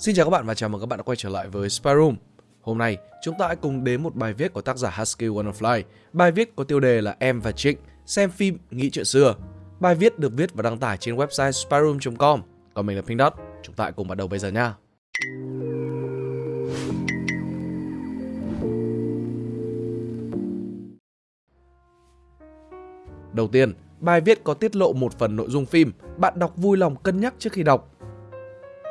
Xin chào các bạn và chào mừng các bạn đã quay trở lại với Spy Room. Hôm nay, chúng ta hãy cùng đến một bài viết của tác giả Husky Wonderfly. Bài viết có tiêu đề là Em và Trịnh xem phim nghĩ chuyện xưa. Bài viết được viết và đăng tải trên website spyroom.com. Còn mình là Pink Dot. Chúng ta hãy cùng bắt đầu bây giờ nha. Đầu tiên, bài viết có tiết lộ một phần nội dung phim, bạn đọc vui lòng cân nhắc trước khi đọc.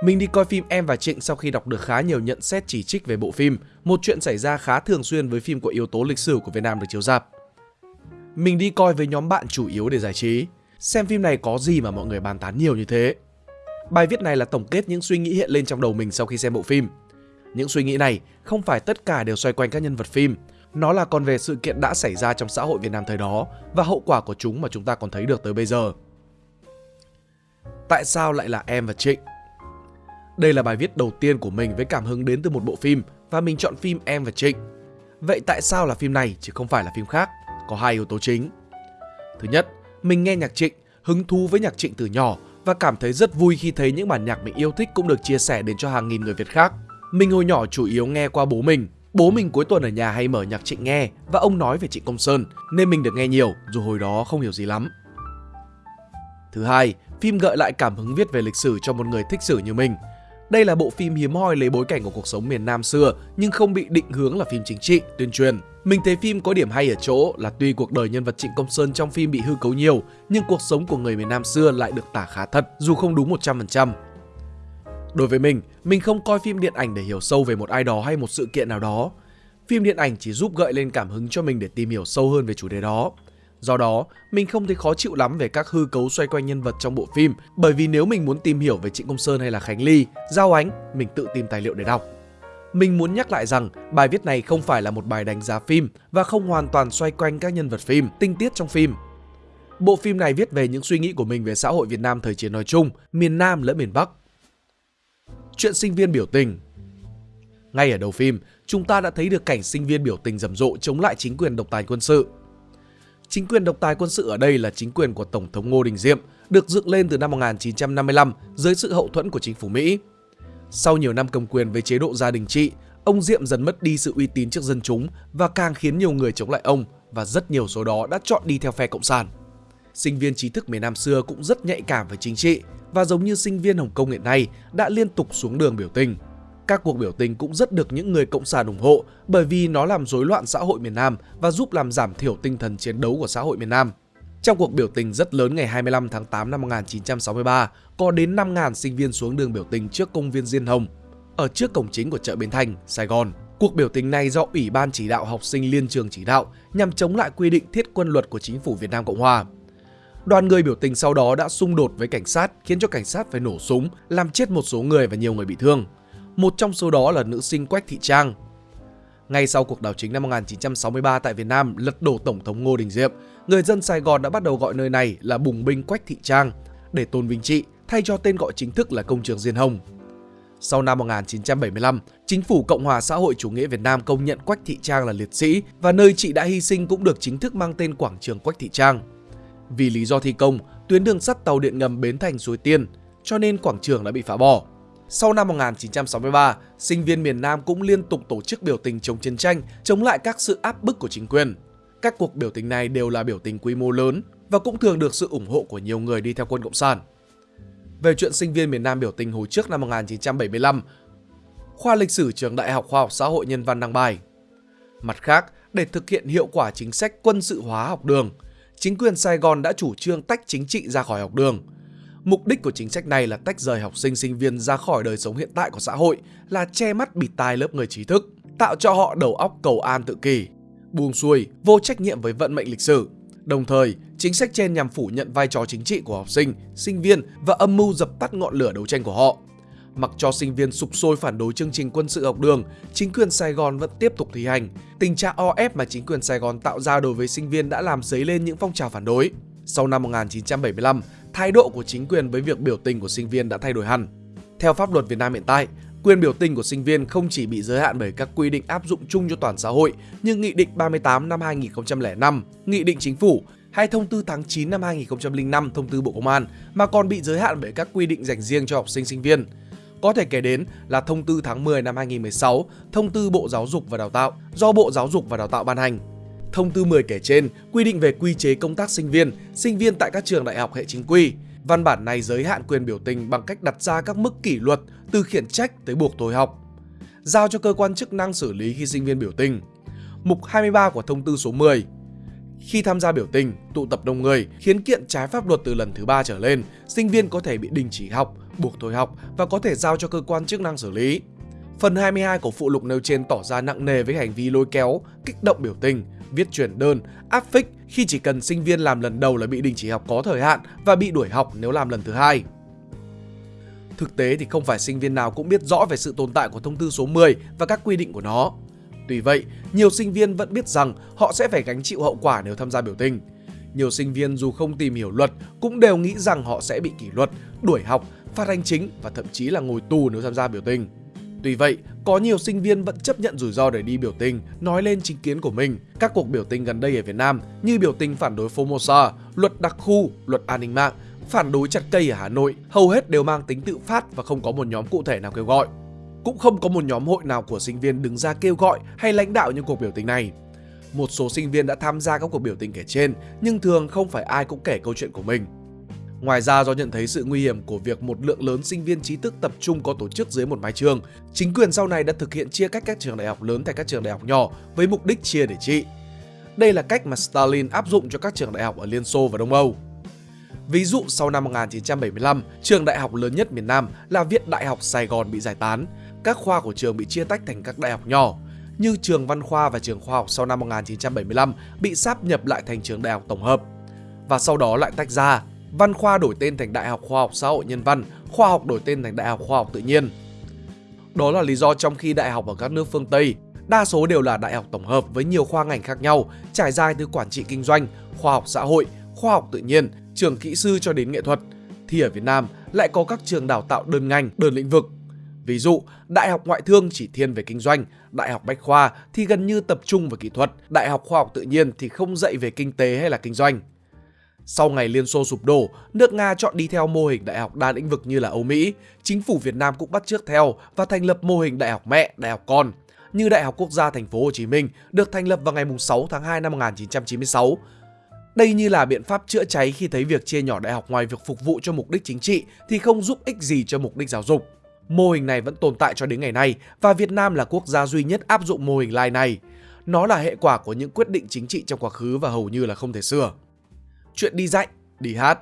Mình đi coi phim Em và Trịnh sau khi đọc được khá nhiều nhận xét chỉ trích về bộ phim, một chuyện xảy ra khá thường xuyên với phim có yếu tố lịch sử của Việt Nam được chiếu rạp. Mình đi coi với nhóm bạn chủ yếu để giải trí. Xem phim này có gì mà mọi người bàn tán nhiều như thế? Bài viết này là tổng kết những suy nghĩ hiện lên trong đầu mình sau khi xem bộ phim. Những suy nghĩ này không phải tất cả đều xoay quanh các nhân vật phim, nó là còn về sự kiện đã xảy ra trong xã hội Việt Nam thời đó và hậu quả của chúng mà chúng ta còn thấy được tới bây giờ. Tại sao lại là em và Trịnh? Đây là bài viết đầu tiên của mình với cảm hứng đến từ một bộ phim và mình chọn phim Em và Trịnh. Vậy tại sao là phim này chứ không phải là phim khác? Có hai yếu tố chính. Thứ nhất, mình nghe nhạc Trịnh, hứng thú với nhạc Trịnh từ nhỏ và cảm thấy rất vui khi thấy những bản nhạc mình yêu thích cũng được chia sẻ đến cho hàng nghìn người Việt khác. Mình hồi nhỏ chủ yếu nghe qua bố mình. Bố mình cuối tuần ở nhà hay mở nhạc Trịnh nghe và ông nói về Trịnh Công Sơn nên mình được nghe nhiều dù hồi đó không hiểu gì lắm. Thứ hai, phim gợi lại cảm hứng viết về lịch sử cho một người thích sử như mình. Đây là bộ phim hiếm hoi lấy bối cảnh của cuộc sống miền Nam xưa nhưng không bị định hướng là phim chính trị, tuyên truyền. Mình thấy phim có điểm hay ở chỗ là tuy cuộc đời nhân vật Trịnh Công Sơn trong phim bị hư cấu nhiều nhưng cuộc sống của người miền Nam xưa lại được tả khá thật dù không đúng 100%. Đối với mình, mình không coi phim điện ảnh để hiểu sâu về một ai đó hay một sự kiện nào đó. Phim điện ảnh chỉ giúp gợi lên cảm hứng cho mình để tìm hiểu sâu hơn về chủ đề đó. Do đó, mình không thấy khó chịu lắm về các hư cấu xoay quanh nhân vật trong bộ phim bởi vì nếu mình muốn tìm hiểu về Trịnh Công Sơn hay là Khánh Ly, Giao Ánh, mình tự tìm tài liệu để đọc. Mình muốn nhắc lại rằng bài viết này không phải là một bài đánh giá phim và không hoàn toàn xoay quanh các nhân vật phim, tinh tiết trong phim. Bộ phim này viết về những suy nghĩ của mình về xã hội Việt Nam thời chiến nói chung, miền Nam lẫn miền Bắc. Chuyện sinh viên biểu tình Ngay ở đầu phim, chúng ta đã thấy được cảnh sinh viên biểu tình rầm rộ chống lại chính quyền độc tài quân sự. Chính quyền độc tài quân sự ở đây là chính quyền của Tổng thống Ngô Đình Diệm, được dựng lên từ năm 1955 dưới sự hậu thuẫn của chính phủ Mỹ. Sau nhiều năm cầm quyền với chế độ gia đình trị, ông Diệm dần mất đi sự uy tín trước dân chúng và càng khiến nhiều người chống lại ông và rất nhiều số đó đã chọn đi theo phe Cộng sản. Sinh viên trí thức miền Nam xưa cũng rất nhạy cảm về chính trị và giống như sinh viên Hồng Kông hiện nay đã liên tục xuống đường biểu tình. Các cuộc biểu tình cũng rất được những người cộng sản ủng hộ bởi vì nó làm rối loạn xã hội miền Nam và giúp làm giảm thiểu tinh thần chiến đấu của xã hội miền Nam. Trong cuộc biểu tình rất lớn ngày 25 tháng 8 năm 1963, có đến 5.000 sinh viên xuống đường biểu tình trước công viên Diên Hồng, ở trước cổng chính của chợ Bến Thành, Sài Gòn. Cuộc biểu tình này do Ủy ban chỉ đạo học sinh liên trường chỉ đạo nhằm chống lại quy định thiết quân luật của chính phủ Việt Nam Cộng Hòa. Đoàn người biểu tình sau đó đã xung đột với cảnh sát khiến cho cảnh sát phải nổ súng, làm chết một số người và nhiều người bị thương. Một trong số đó là nữ sinh Quách Thị Trang. Ngay sau cuộc đảo chính năm 1963 tại Việt Nam lật đổ Tổng thống Ngô Đình Diệm, người dân Sài Gòn đã bắt đầu gọi nơi này là Bùng binh Quách Thị Trang để tôn vinh chị thay cho tên gọi chính thức là Công trường Diên Hồng. Sau năm 1975, chính phủ Cộng hòa xã hội chủ nghĩa Việt Nam công nhận Quách Thị Trang là liệt sĩ và nơi chị đã hy sinh cũng được chính thức mang tên quảng trường Quách Thị Trang. Vì lý do thi công, tuyến đường sắt tàu điện ngầm Bến Thành Suối Tiên, cho nên quảng trường đã bị phá bỏ. Sau năm 1963, sinh viên miền Nam cũng liên tục tổ chức biểu tình chống chiến tranh, chống lại các sự áp bức của chính quyền. Các cuộc biểu tình này đều là biểu tình quy mô lớn và cũng thường được sự ủng hộ của nhiều người đi theo quân Cộng sản. Về chuyện sinh viên miền Nam biểu tình hồi trước năm 1975, khoa lịch sử trường Đại học Khoa học Xã hội Nhân văn đăng bài. Mặt khác, để thực hiện hiệu quả chính sách quân sự hóa học đường, chính quyền Sài Gòn đã chủ trương tách chính trị ra khỏi học đường. Mục đích của chính sách này là tách rời học sinh sinh viên ra khỏi đời sống hiện tại của xã hội, là che mắt bịt tai lớp người trí thức, tạo cho họ đầu óc cầu an tự kỷ, buông xuôi, vô trách nhiệm với vận mệnh lịch sử. Đồng thời, chính sách trên nhằm phủ nhận vai trò chính trị của học sinh, sinh viên và âm mưu dập tắt ngọn lửa đấu tranh của họ. Mặc cho sinh viên sụp sôi phản đối chương trình quân sự học đường, chính quyền Sài Gòn vẫn tiếp tục thi hành. Tình trạng o ép mà chính quyền Sài Gòn tạo ra đối với sinh viên đã làm dấy lên những phong trào phản đối. Sau năm 1975, thái độ của chính quyền với việc biểu tình của sinh viên đã thay đổi hẳn. Theo pháp luật Việt Nam hiện tại, quyền biểu tình của sinh viên không chỉ bị giới hạn bởi các quy định áp dụng chung cho toàn xã hội như Nghị định 38 năm 2005, Nghị định Chính phủ hay Thông tư tháng 9 năm 2005 Thông tư Bộ Công an mà còn bị giới hạn bởi các quy định dành riêng cho học sinh sinh viên. Có thể kể đến là thông tư tháng 10 năm 2016, thông tư Bộ Giáo dục và Đào tạo do Bộ Giáo dục và Đào tạo ban hành. Thông tư 10 kể trên quy định về quy chế công tác sinh viên, sinh viên tại các trường đại học hệ chính quy. Văn bản này giới hạn quyền biểu tình bằng cách đặt ra các mức kỷ luật từ khiển trách tới buộc thôi học. Giao cho cơ quan chức năng xử lý khi sinh viên biểu tình. Mục 23 của thông tư số 10 khi tham gia biểu tình, tụ tập đông người, khiến kiện trái pháp luật từ lần thứ ba trở lên, sinh viên có thể bị đình chỉ học, buộc thôi học và có thể giao cho cơ quan chức năng xử lý. Phần 22 của phụ lục nêu trên tỏ ra nặng nề với hành vi lôi kéo, kích động biểu tình, viết chuyển đơn, áp phích khi chỉ cần sinh viên làm lần đầu là bị đình chỉ học có thời hạn và bị đuổi học nếu làm lần thứ hai. Thực tế thì không phải sinh viên nào cũng biết rõ về sự tồn tại của thông tư số 10 và các quy định của nó. Tuy vậy, nhiều sinh viên vẫn biết rằng họ sẽ phải gánh chịu hậu quả nếu tham gia biểu tình. Nhiều sinh viên dù không tìm hiểu luật cũng đều nghĩ rằng họ sẽ bị kỷ luật, đuổi học, phạt hành chính và thậm chí là ngồi tù nếu tham gia biểu tình. Tuy vậy, có nhiều sinh viên vẫn chấp nhận rủi ro để đi biểu tình, nói lên chính kiến của mình. Các cuộc biểu tình gần đây ở Việt Nam như biểu tình phản đối Formosa, luật đặc khu, luật an ninh mạng, phản đối chặt cây ở Hà Nội, hầu hết đều mang tính tự phát và không có một nhóm cụ thể nào kêu gọi. Cũng không có một nhóm hội nào của sinh viên đứng ra kêu gọi hay lãnh đạo những cuộc biểu tình này. Một số sinh viên đã tham gia các cuộc biểu tình kể trên, nhưng thường không phải ai cũng kể câu chuyện của mình. Ngoài ra do nhận thấy sự nguy hiểm của việc một lượng lớn sinh viên trí thức tập trung có tổ chức dưới một mái trường, chính quyền sau này đã thực hiện chia cách các trường đại học lớn thành các trường đại học nhỏ với mục đích chia để trị. Đây là cách mà Stalin áp dụng cho các trường đại học ở Liên Xô và Đông Âu. Ví dụ sau năm 1975, trường đại học lớn nhất miền Nam là Viện Đại học Sài Gòn bị giải tán, các khoa của trường bị chia tách thành các đại học nhỏ, như trường Văn khoa và trường khoa học sau năm 1975 bị sáp nhập lại thành trường đại học tổng hợp và sau đó lại tách ra. Văn khoa đổi tên thành Đại học Khoa học Xã hội Nhân văn, khoa học đổi tên thành Đại học Khoa học Tự nhiên. Đó là lý do trong khi đại học ở các nước phương Tây đa số đều là đại học tổng hợp với nhiều khoa ngành khác nhau, trải dài từ quản trị kinh doanh, khoa học xã hội, khoa học tự nhiên, trường kỹ sư cho đến nghệ thuật, thì ở Việt Nam lại có các trường đào tạo đơn ngành, đơn lĩnh vực. Ví dụ, Đại học Ngoại thương chỉ thiên về kinh doanh, Đại học Bách khoa thì gần như tập trung vào kỹ thuật, Đại học Khoa học Tự nhiên thì không dạy về kinh tế hay là kinh doanh. Sau ngày Liên Xô sụp đổ, nước Nga chọn đi theo mô hình đại học đa lĩnh vực như là Âu Mỹ. Chính phủ Việt Nam cũng bắt chước theo và thành lập mô hình đại học mẹ, đại học con như Đại học Quốc gia Thành phố Hồ Chí Minh được thành lập vào ngày 6 tháng 2 năm 1996. Đây như là biện pháp chữa cháy khi thấy việc chia nhỏ đại học ngoài việc phục vụ cho mục đích chính trị thì không giúp ích gì cho mục đích giáo dục. Mô hình này vẫn tồn tại cho đến ngày nay và Việt Nam là quốc gia duy nhất áp dụng mô hình lai này. Nó là hệ quả của những quyết định chính trị trong quá khứ và hầu như là không thể sửa. Chuyện đi dạy, đi hát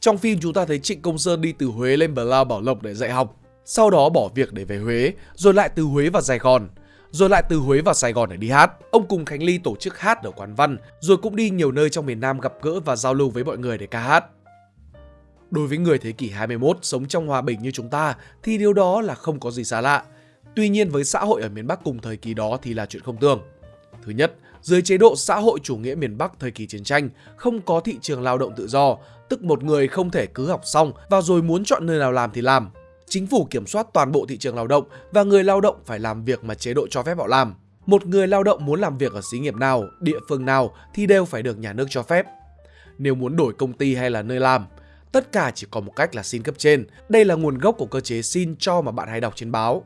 Trong phim chúng ta thấy Trịnh Công Sơn đi từ Huế lên Bờ Lao Bảo Lộc để dạy học, sau đó bỏ việc để về Huế, rồi lại từ Huế vào Sài Gòn, rồi lại từ Huế vào Sài Gòn để đi hát. Ông cùng Khánh Ly tổ chức hát ở quán văn, rồi cũng đi nhiều nơi trong miền Nam gặp gỡ và giao lưu với mọi người để ca hát. Đối với người thế kỷ 21 sống trong hòa bình như chúng ta thì điều đó là không có gì xa lạ. Tuy nhiên với xã hội ở miền Bắc cùng thời kỳ đó thì là chuyện không tưởng. Thứ nhất, dưới chế độ xã hội chủ nghĩa miền Bắc thời kỳ chiến tranh, không có thị trường lao động tự do, tức một người không thể cứ học xong và rồi muốn chọn nơi nào làm thì làm. Chính phủ kiểm soát toàn bộ thị trường lao động và người lao động phải làm việc mà chế độ cho phép họ làm. Một người lao động muốn làm việc ở xí nghiệp nào, địa phương nào thì đều phải được nhà nước cho phép. Nếu muốn đổi công ty hay là nơi làm, tất cả chỉ có một cách là xin cấp trên. Đây là nguồn gốc của cơ chế xin cho mà bạn hay đọc trên báo.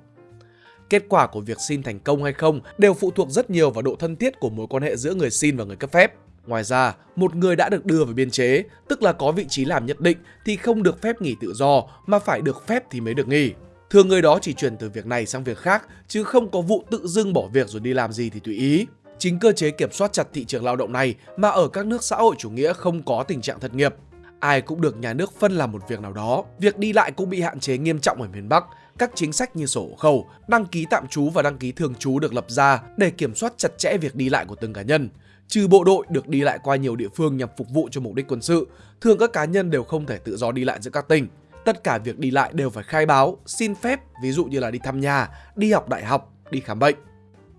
Kết quả của việc xin thành công hay không đều phụ thuộc rất nhiều vào độ thân thiết của mối quan hệ giữa người xin và người cấp phép. Ngoài ra, một người đã được đưa vào biên chế, tức là có vị trí làm nhất định thì không được phép nghỉ tự do mà phải được phép thì mới được nghỉ. Thường người đó chỉ chuyển từ việc này sang việc khác chứ không có vụ tự dưng bỏ việc rồi đi làm gì thì tùy ý. Chính cơ chế kiểm soát chặt thị trường lao động này mà ở các nước xã hội chủ nghĩa không có tình trạng thất nghiệp. Ai cũng được nhà nước phân làm một việc nào đó. Việc đi lại cũng bị hạn chế nghiêm trọng ở miền Bắc các chính sách như sổ khẩu, đăng ký tạm trú và đăng ký thường trú được lập ra để kiểm soát chặt chẽ việc đi lại của từng cá nhân. Trừ bộ đội được đi lại qua nhiều địa phương nhằm phục vụ cho mục đích quân sự, thường các cá nhân đều không thể tự do đi lại giữa các tỉnh. Tất cả việc đi lại đều phải khai báo, xin phép, ví dụ như là đi thăm nhà, đi học đại học, đi khám bệnh.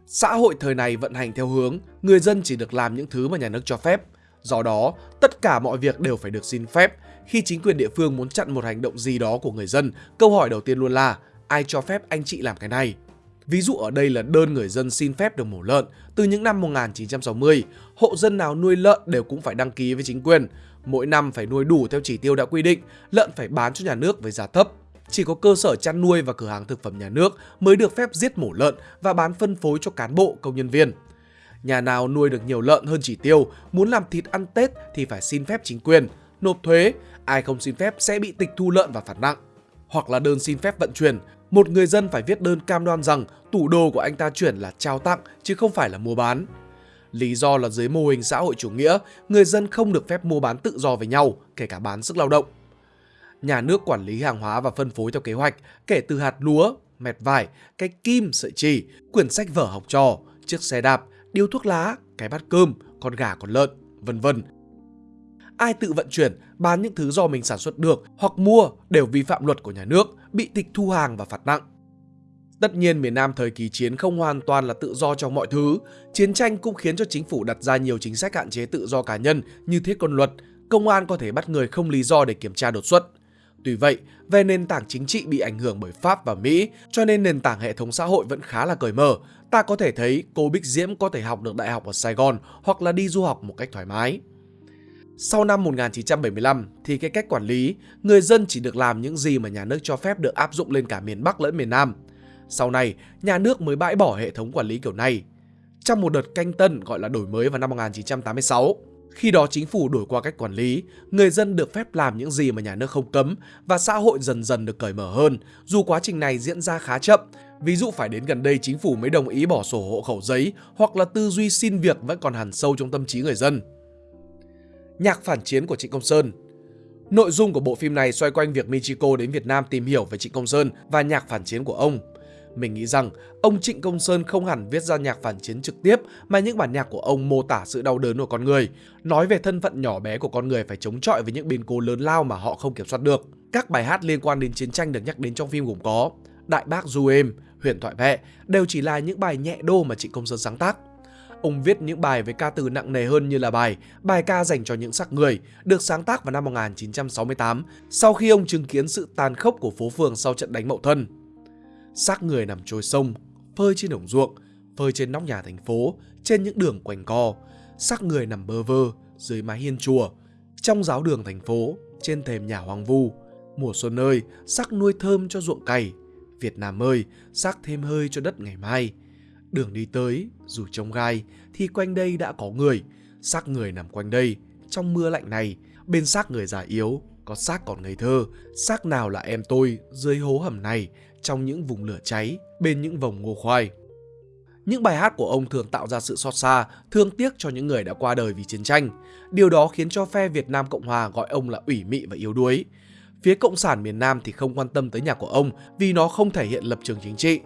Xã hội thời này vận hành theo hướng người dân chỉ được làm những thứ mà nhà nước cho phép. Do đó, tất cả mọi việc đều phải được xin phép. Khi chính quyền địa phương muốn chặn một hành động gì đó của người dân, câu hỏi đầu tiên luôn là ai cho phép anh chị làm cái này. Ví dụ ở đây là đơn người dân xin phép được mổ lợn. Từ những năm 1960, hộ dân nào nuôi lợn đều cũng phải đăng ký với chính quyền. Mỗi năm phải nuôi đủ theo chỉ tiêu đã quy định, lợn phải bán cho nhà nước với giá thấp. chỉ có cơ sở chăn nuôi và cửa hàng thực phẩm nhà nước mới được phép giết mổ lợn và bán phân phối cho cán bộ, công nhân viên. Nhà nào nuôi được nhiều lợn hơn chỉ tiêu, muốn làm thịt ăn Tết thì phải xin phép chính quyền, nộp thuế, ai không xin phép sẽ bị tịch thu lợn và phạt nặng. Hoặc là đơn xin phép vận chuyển, một người dân phải viết đơn cam đoan rằng tủ đồ của anh ta chuyển là trao tặng chứ không phải là mua bán. Lý do là dưới mô hình xã hội chủ nghĩa, người dân không được phép mua bán tự do với nhau, kể cả bán sức lao động. Nhà nước quản lý hàng hóa và phân phối theo kế hoạch, kể từ hạt lúa, mẹt vải, cái kim, sợi chỉ, quyển sách vở học trò, chiếc xe đạp, điếu thuốc lá, cái bát cơm, con gà con lợn, vân vân. Ai tự vận chuyển, bán những thứ do mình sản xuất được hoặc mua đều vi phạm luật của nhà nước, bị tịch thu hàng và phạt nặng. Tất nhiên miền Nam thời kỳ chiến không hoàn toàn là tự do trong mọi thứ. Chiến tranh cũng khiến cho chính phủ đặt ra nhiều chính sách hạn chế tự do cá nhân như thiết quân luật. Công an có thể bắt người không lý do để kiểm tra đột xuất. Tuy vậy, về nền tảng chính trị bị ảnh hưởng bởi Pháp và Mỹ, cho nên nền tảng hệ thống xã hội vẫn khá là cởi mở. Ta có thể thấy cô Bích Diễm có thể học được đại học ở Sài Gòn hoặc là đi du học một cách thoải mái. Sau năm 1975 thì cái cách quản lý, người dân chỉ được làm những gì mà nhà nước cho phép được áp dụng lên cả miền Bắc lẫn miền Nam. Sau này, nhà nước mới bãi bỏ hệ thống quản lý kiểu này. Trong một đợt canh tân gọi là đổi mới vào năm 1986, khi đó chính phủ đổi qua cách quản lý, người dân được phép làm những gì mà nhà nước không cấm và xã hội dần dần được cởi mở hơn, dù quá trình này diễn ra khá chậm. Ví dụ phải đến gần đây chính phủ mới đồng ý bỏ sổ hộ khẩu giấy hoặc là tư duy xin việc vẫn còn hẳn sâu trong tâm trí người dân. Nhạc phản chiến của Trịnh Công Sơn Nội dung của bộ phim này xoay quanh việc Michiko đến Việt Nam tìm hiểu về Trịnh Công Sơn và nhạc phản chiến của ông. Mình nghĩ rằng ông Trịnh Công Sơn không hẳn viết ra nhạc phản chiến trực tiếp mà những bản nhạc của ông mô tả sự đau đớn của con người, nói về thân phận nhỏ bé của con người phải chống chọi với những biến cố lớn lao mà họ không kiểm soát được. Các bài hát liên quan đến chiến tranh được nhắc đến trong phim gồm có Đại bác Du êm, Huyền thoại Vệ đều chỉ là những bài nhẹ đô mà Trịnh Công Sơn sáng tác. Ông viết những bài với ca từ nặng nề hơn như là bài Bài ca dành cho những sắc người, được sáng tác vào năm 1968 sau khi ông chứng kiến sự tàn khốc của phố phường sau trận đánh Mậu Thân xác người nằm trôi sông, phơi trên đồng ruộng, phơi trên nóc nhà thành phố, trên những đường quanh co, xác người nằm bơ vơ dưới mái hiên chùa, trong giáo đường thành phố, trên thềm nhà hoang vu. Mùa xuân ơi, sắc nuôi thơm cho ruộng cày. Việt Nam ơi, sắc thêm hơi cho đất ngày mai. Đường đi tới, dù trông gai, thì quanh đây đã có người. Xác người nằm quanh đây, trong mưa lạnh này, bên xác người già yếu, có xác còn ngây thơ. Xác nào là em tôi dưới hố hầm này, trong những vùng lửa cháy, bên những vòng ngô khoai. Những bài hát của ông thường tạo ra sự xót xa, thương tiếc cho những người đã qua đời vì chiến tranh. Điều đó khiến cho phe Việt Nam Cộng Hòa gọi ông là ủy mị và yếu đuối. Phía Cộng sản miền Nam thì không quan tâm tới nhạc của ông vì nó không thể hiện lập trường chính trị.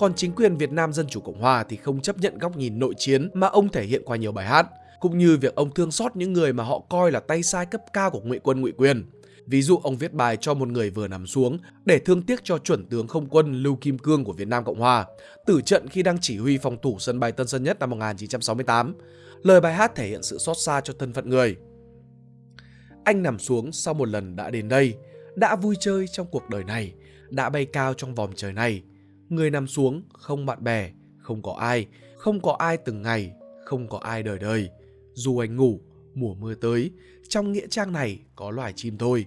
Còn chính quyền Việt Nam Dân Chủ Cộng Hòa thì không chấp nhận góc nhìn nội chiến mà ông thể hiện qua nhiều bài hát, cũng như việc ông thương xót những người mà họ coi là tay sai cấp cao của ngụy quân ngụy quyền. Ví dụ ông viết bài cho một người vừa nằm xuống để thương tiếc cho chuẩn tướng không quân Lưu Kim Cương của Việt Nam Cộng Hòa, tử trận khi đang chỉ huy phòng thủ sân bay Tân Sơn Nhất năm 1968. Lời bài hát thể hiện sự xót xa cho thân phận người. Anh nằm xuống sau một lần đã đến đây, đã vui chơi trong cuộc đời này, đã bay cao trong vòng trời này. Người nằm xuống, không bạn bè, không có ai, không có ai từng ngày, không có ai đời đời. Dù anh ngủ, mùa mưa tới, trong nghĩa trang này có loài chim thôi.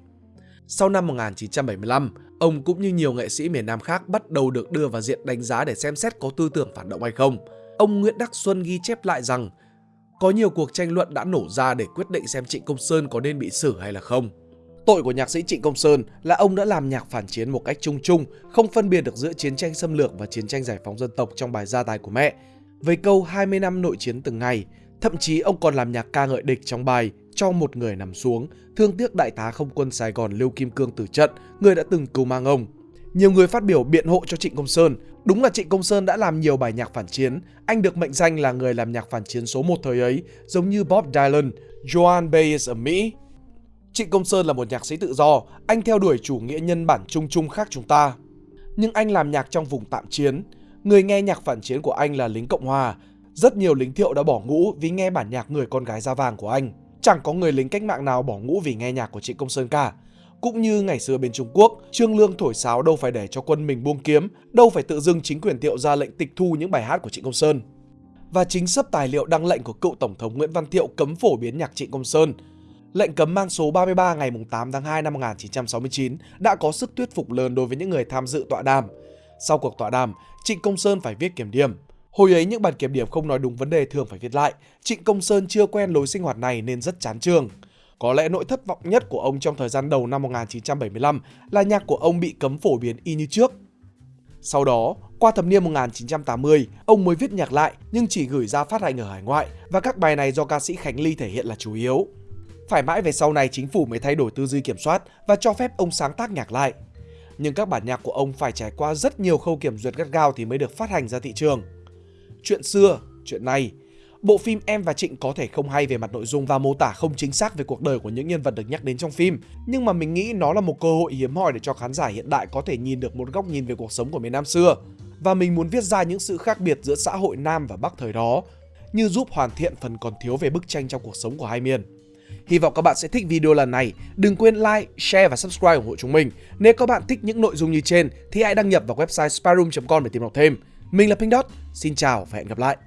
Sau năm 1975, ông cũng như nhiều nghệ sĩ miền Nam khác bắt đầu được đưa vào diện đánh giá để xem xét có tư tưởng phản động hay không. Ông Nguyễn Đắc Xuân ghi chép lại rằng có nhiều cuộc tranh luận đã nổ ra để quyết định xem Trịnh Công Sơn có nên bị xử hay là không. Tội của nhạc sĩ Trịnh Công Sơn là ông đã làm nhạc phản chiến một cách chung chung, không phân biệt được giữa chiến tranh xâm lược và chiến tranh giải phóng dân tộc trong bài gia tài của mẹ. Với câu 20 năm nội chiến từng ngày, thậm chí ông còn làm nhạc ca ngợi địch trong bài cho một người nằm xuống, thương tiếc đại tá không quân Sài Gòn Lưu Kim Cương tử trận, người đã từng cứu mang ông. Nhiều người phát biểu biện hộ cho Trịnh Công Sơn. Đúng là Trịnh Công Sơn đã làm nhiều bài nhạc phản chiến. Anh được mệnh danh là người làm nhạc phản chiến số một thời ấy, giống như Bob Dylan, Joan Baez ở Mỹ. Trịnh Công Sơn là một nhạc sĩ tự do, anh theo đuổi chủ nghĩa nhân bản chung chung khác chúng ta. Nhưng anh làm nhạc trong vùng tạm chiến. Người nghe nhạc phản chiến của anh là lính Cộng Hòa. Rất nhiều lính thiệu đã bỏ ngũ vì nghe bản nhạc người con gái da vàng của anh. Chẳng có người lính cách mạng nào bỏ ngũ vì nghe nhạc của Trịnh Công Sơn cả. Cũng như ngày xưa bên Trung Quốc, Trương Lương thổi sáo đâu phải để cho quân mình buông kiếm, đâu phải tự dưng chính quyền Thiệu ra lệnh tịch thu những bài hát của Trịnh Công Sơn. Và chính sắp tài liệu đăng lệnh của cựu Tổng thống Nguyễn Văn Thiệu cấm phổ biến nhạc Trịnh Công Sơn Lệnh cấm mang số 33 ngày 8 tháng 2 năm 1969 đã có sức thuyết phục lớn đối với những người tham dự tọa đàm. Sau cuộc tọa đàm, Trịnh Công Sơn phải viết kiểm điểm. Hồi ấy những bản kiểm điểm không nói đúng vấn đề thường phải viết lại. Trịnh Công Sơn chưa quen lối sinh hoạt này nên rất chán trường. Có lẽ nỗi thất vọng nhất của ông trong thời gian đầu năm 1975 là nhạc của ông bị cấm phổ biến y như trước. Sau đó, qua thập niên 1980, ông mới viết nhạc lại nhưng chỉ gửi ra phát hành ở hải ngoại và các bài này do ca sĩ Khánh Ly thể hiện là chủ yếu. Phải mãi về sau này chính phủ mới thay đổi tư duy kiểm soát và cho phép ông sáng tác nhạc lại. Nhưng các bản nhạc của ông phải trải qua rất nhiều khâu kiểm duyệt gắt gao thì mới được phát hành ra thị trường. Chuyện xưa, chuyện này, bộ phim Em và Trịnh có thể không hay về mặt nội dung và mô tả không chính xác về cuộc đời của những nhân vật được nhắc đến trong phim, nhưng mà mình nghĩ nó là một cơ hội hiếm hoi để cho khán giả hiện đại có thể nhìn được một góc nhìn về cuộc sống của miền Nam xưa. Và mình muốn viết ra những sự khác biệt giữa xã hội Nam và Bắc thời đó, như giúp hoàn thiện phần còn thiếu về bức tranh trong cuộc sống của hai miền. Hy vọng các bạn sẽ thích video lần này. Đừng quên like, share và subscribe ủng hộ chúng mình. Nếu các bạn thích những nội dung như trên thì hãy đăng nhập vào website sparum.com để tìm đọc thêm. Mình là Pink Dot, xin chào và hẹn gặp lại.